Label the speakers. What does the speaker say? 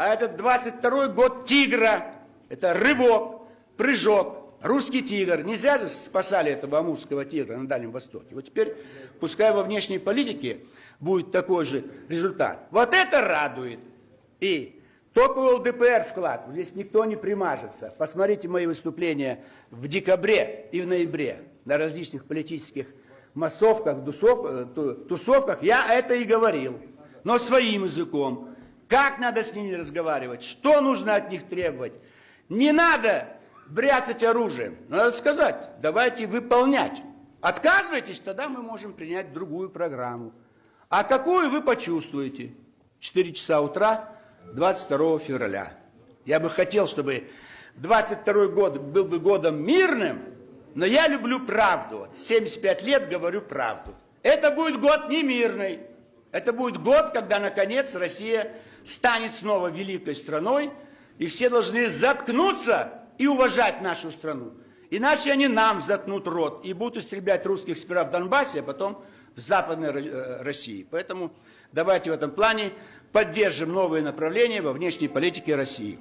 Speaker 1: А этот 22 год тигра. Это рывок, прыжок, русский тигр. Не зря же спасали этого амурского тигра на Дальнем Востоке. Вот теперь, пускай во внешней политике будет такой же результат. Вот это радует. И только у ЛДПР вклад. Здесь никто не примажется. Посмотрите мои выступления в декабре и в ноябре на различных политических массовках, э, тусовках. Я это и говорил. Но своим языком. Как надо с ними разговаривать? Что нужно от них требовать? Не надо бряцать оружием. Надо сказать, давайте выполнять. Отказывайтесь, тогда мы можем принять другую программу. А какую вы почувствуете? 4 часа утра 22 февраля. Я бы хотел, чтобы 22 год был бы годом мирным, но я люблю правду. 75 лет говорю правду. Это будет год не мирный. Это будет год, когда, наконец, Россия станет снова великой страной, и все должны заткнуться и уважать нашу страну. Иначе они нам заткнут рот и будут истреблять русских сперва в Донбассе, а потом в Западной э, России. Поэтому давайте в этом плане поддержим новые направления во внешней политике России.